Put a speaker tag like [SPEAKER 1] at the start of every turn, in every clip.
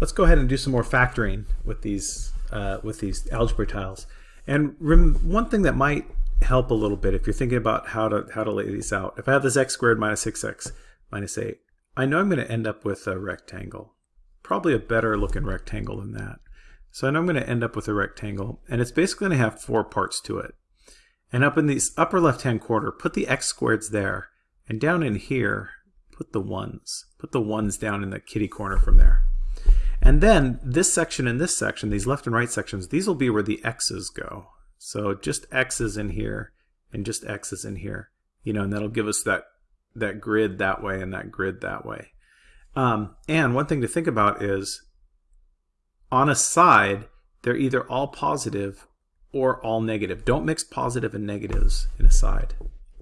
[SPEAKER 1] let's go ahead and do some more factoring with these uh, with these algebra tiles. And one thing that might help a little bit if you're thinking about how to how to lay these out. If I have this x squared minus 6x minus 8, I know I'm going to end up with a rectangle. Probably a better looking rectangle than that. So I know I'm going to end up with a rectangle, and it's basically going to have four parts to it. And up in this upper left-hand corner, put the x squareds there, and down in here, put the ones. Put the ones down in the kitty corner from there. And then this section and this section, these left and right sections, these will be where the x's go. So just x's in here and just x's in here, you know, and that'll give us that that grid that way and that grid that way. Um, and one thing to think about is on a side, they're either all positive or all negative. Don't mix positive and negatives in a side.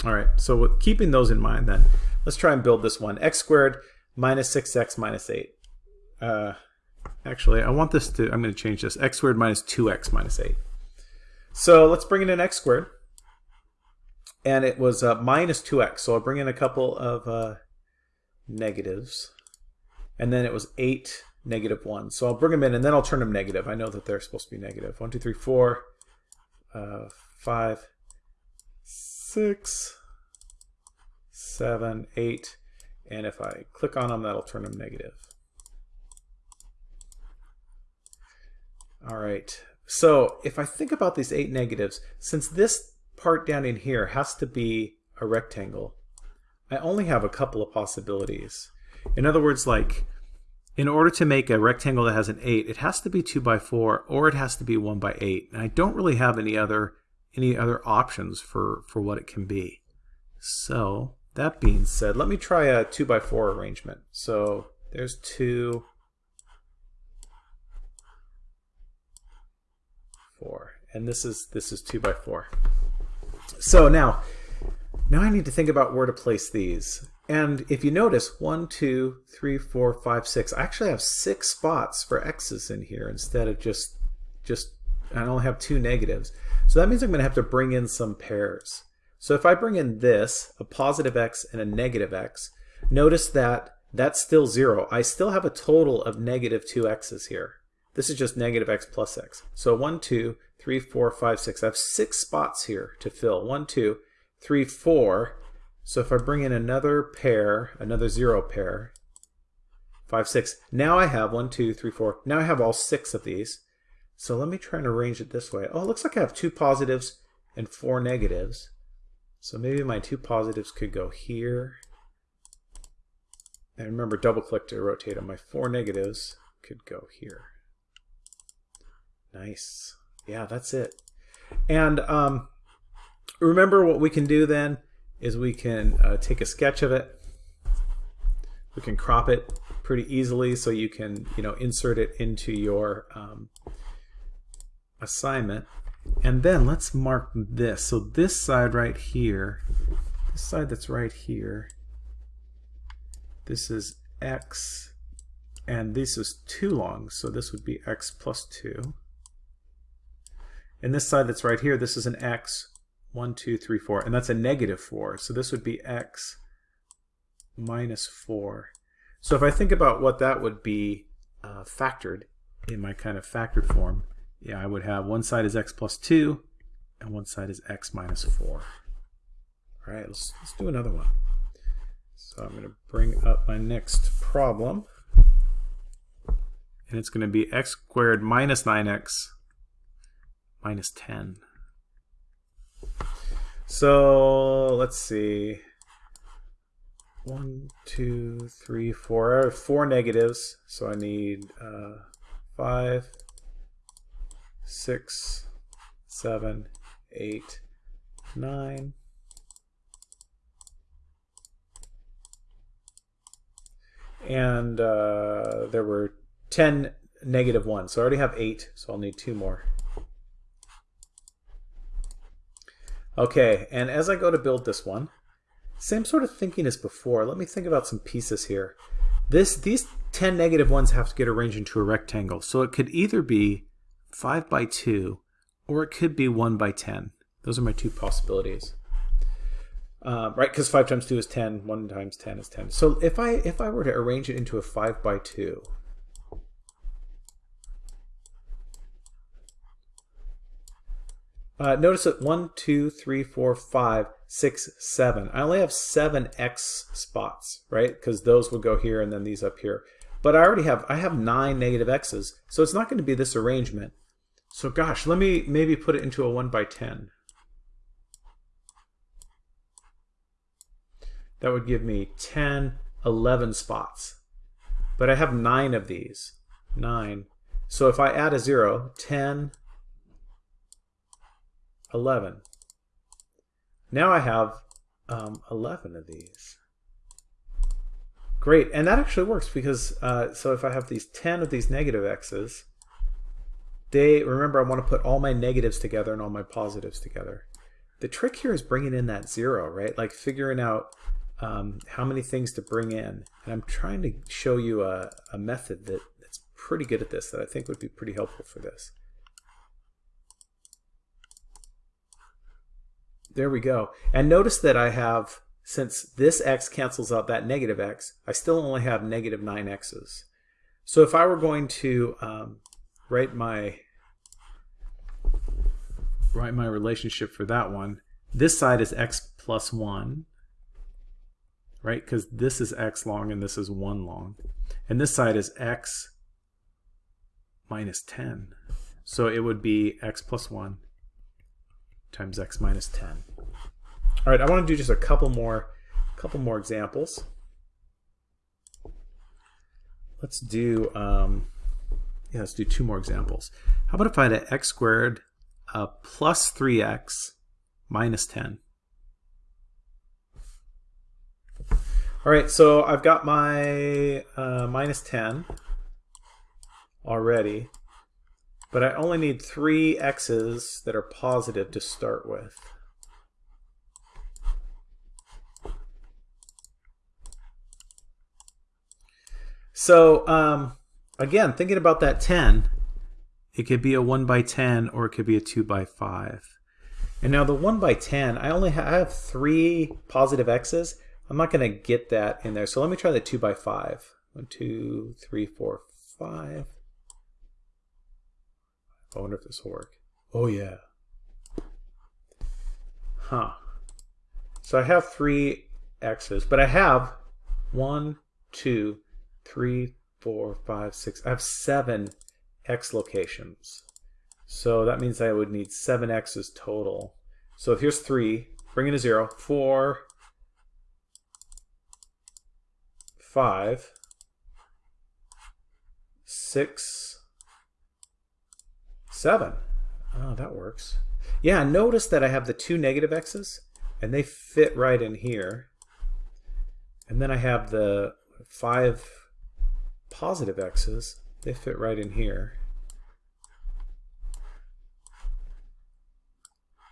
[SPEAKER 1] All right, so with keeping those in mind then, let's try and build this one. x squared minus 6x minus 8. Uh, actually, I want this to, I'm going to change this. x squared minus 2x minus 8. So let's bring in an x squared. And it was uh, minus 2x. So I'll bring in a couple of uh, negatives. And then it was 8 negative 1. So I'll bring them in and then I'll turn them negative. I know that they're supposed to be negative. 1, 2, 3, 4, uh, 5, 6, 7, 8. And if I click on them, that'll turn them negative. All right. So if I think about these eight negatives, since this part down in here has to be a rectangle, I only have a couple of possibilities. In other words, like in order to make a rectangle that has an 8, it has to be 2 by 4 or it has to be 1 by 8. And I don't really have any other any other options for, for what it can be. So that being said, let me try a 2 by 4 arrangement. So there's 2, 4. And this is this is 2 by 4. So now, now I need to think about where to place these. And if you notice, one, two, three, four, five, six. I actually have six spots for x's in here instead of just, just I only have two negatives. So that means I'm going to have to bring in some pairs. So if I bring in this, a positive x and a negative x, notice that that's still zero. I still have a total of negative two x's here. This is just negative x plus x. So one, two, three, four, five, six. I have six spots here to fill. One, two, three, four, so if I bring in another pair, another zero pair, 5, 6, now I have one, two, three, four. Now I have all six of these. So let me try and arrange it this way. Oh, it looks like I have two positives and four negatives. So maybe my two positives could go here. And remember, double click to rotate them. My four negatives could go here. Nice. Yeah, that's it. And um, remember what we can do then is we can uh, take a sketch of it. We can crop it pretty easily so you can you know insert it into your um, assignment. And then let's mark this. So this side right here, this side that's right here, this is x, and this is 2 long, so this would be x plus 2. And this side that's right here, this is an x, 1, 2, 3, 4. And that's a negative 4. So this would be x minus 4. So if I think about what that would be uh, factored in my kind of factored form, yeah, I would have one side is x plus 2 and one side is x minus 4. All right, let's, let's do another one. So I'm going to bring up my next problem. And it's going to be x squared minus 9x minus 10. So let's see. One, two, three, four. I have four negatives, so I need uh, five, six, seven, eight, nine. And uh, there were 10 negative ones. So I already have eight, so I'll need two more. Okay, and as I go to build this one, same sort of thinking as before. Let me think about some pieces here. This These 10 negative ones have to get arranged into a rectangle. So it could either be 5 by 2 or it could be 1 by 10. Those are my two possibilities. Uh, right, because 5 times 2 is 10, 1 times 10 is 10. So if I, if I were to arrange it into a 5 by 2, uh, notice that one, two, three, four, five, six, seven. I only have seven X spots, right? Because those will go here and then these up here. But I already have, I have nine negative X's. So it's not going to be this arrangement. So gosh, let me maybe put it into a 1 by 10. That would give me 10, 11 spots. But I have nine of these. Nine. So if I add a 0, 10, 11. Now I have um, 11 of these. Great, and that actually works because, uh, so if I have these 10 of these negative x's, they, remember I want to put all my negatives together and all my positives together. The trick here is bringing in that zero, right? Like figuring out um, how many things to bring in. And I'm trying to show you a, a method that, that's pretty good at this that I think would be pretty helpful for this. There we go. And notice that I have, since this x cancels out that negative x, I still only have negative 9x's. So if I were going to um, write my write my relationship for that one, this side is x plus 1, right? Because this is x long and this is 1 long. And this side is x minus 10. So it would be x plus 1 times x minus 10. All right, I want to do just a couple more, couple more examples. Let's do, um, yeah, let's do two more examples. How about if I had an x squared uh, plus 3x minus 10? All right, so I've got my uh, minus 10 already. But I only need three x's that are positive to start with. So um, again, thinking about that 10, it could be a 1 by 10 or it could be a 2 by 5. And now the 1 by 10, I only have, I have three positive x's. I'm not going to get that in there. So let me try the 2 by 5. 1, 2, 3, 4, 5. I wonder if this will work. Oh yeah. Huh. So I have three x's, but I have one, two, three, four, five, six. I have seven x locations. So that means I would need seven x's total. So if here's three, bring in a zero, four, five, six, Seven. Oh, that works. Yeah, notice that I have the two negative x's, and they fit right in here. And then I have the five positive x's. They fit right in here.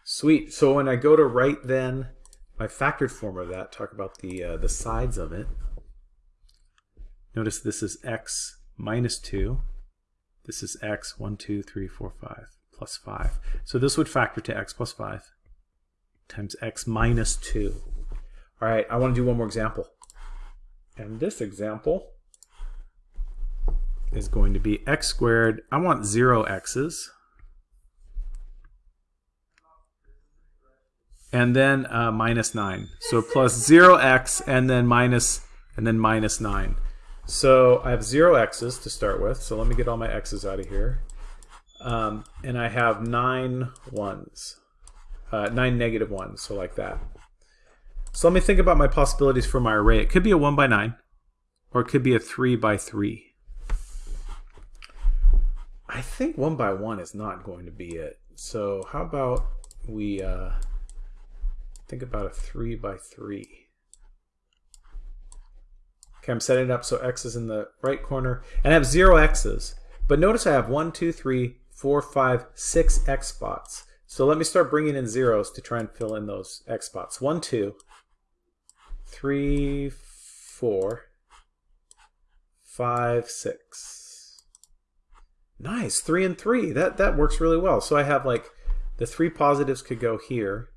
[SPEAKER 1] Sweet. So when I go to write then my factored form of that, talk about the, uh, the sides of it. Notice this is x minus 2. This is x, 1, 2, 3, 4, 5, plus 5. So this would factor to x plus 5 times x minus 2. All right, I want to do one more example. And this example is going to be x squared. I want 0 x's. And then uh, minus 9. So plus 0x and then minus and then minus 9. So I have zero x's to start with. So let me get all my x's out of here. Um, and I have nine ones, uh, nine negative ones, so like that. So let me think about my possibilities for my array. It could be a 1 by 9, or it could be a 3 by 3. I think 1 by 1 is not going to be it. So how about we uh, think about a 3 by 3. Okay, I'm setting it up so x is in the right corner. And I have zero x's. But notice I have one, two, three, four, five, six x spots. So let me start bringing in zeros to try and fill in those x spots. One, two, three, four, five, six. Nice, three and three. That, that works really well. So I have like the three positives could go here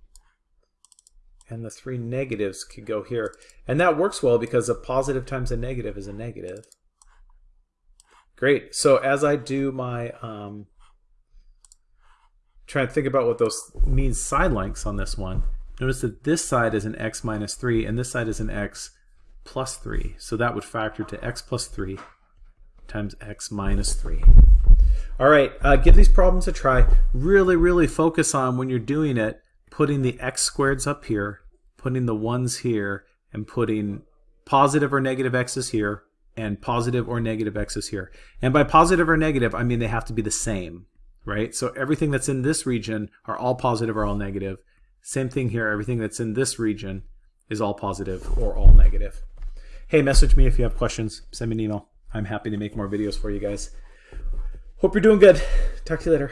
[SPEAKER 1] and the three negatives could go here. And that works well because a positive times a negative is a negative. Great. So as I do my um, try to think about what those mean side lengths on this one. Notice that this side is an x minus 3 and this side is an x plus 3. So that would factor to x plus 3 times x minus 3. All right, uh, give these problems a try. Really, really focus on when you're doing it, putting the x squareds up here, putting the 1s here, and putting positive or negative x's here, and positive or negative x's here. And by positive or negative, I mean they have to be the same, right? So everything that's in this region are all positive or all negative. Same thing here, everything that's in this region is all positive or all negative. Hey, message me if you have questions. Send me an email. I'm happy to make more videos for you guys. Hope you're doing good. Talk to you later.